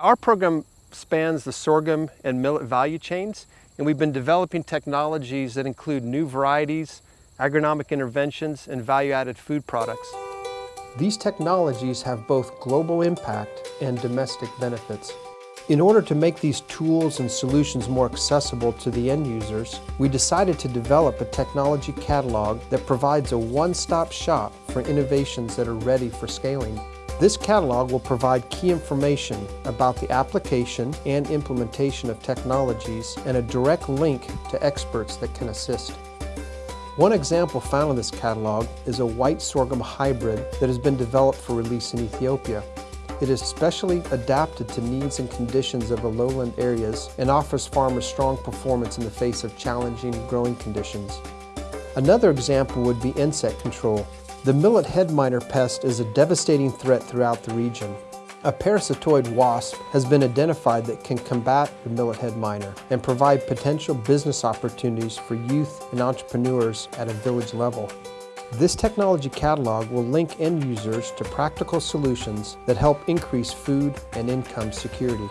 Our program spans the sorghum and millet value chains, and we've been developing technologies that include new varieties, agronomic interventions, and value-added food products. These technologies have both global impact and domestic benefits. In order to make these tools and solutions more accessible to the end users, we decided to develop a technology catalog that provides a one-stop shop for innovations that are ready for scaling. This catalog will provide key information about the application and implementation of technologies and a direct link to experts that can assist. One example found in this catalog is a white sorghum hybrid that has been developed for release in Ethiopia. It is specially adapted to needs and conditions of the lowland areas and offers farmers strong performance in the face of challenging growing conditions. Another example would be insect control. The millet head miner pest is a devastating threat throughout the region. A parasitoid wasp has been identified that can combat the millet head miner and provide potential business opportunities for youth and entrepreneurs at a village level. This technology catalog will link end users to practical solutions that help increase food and income security.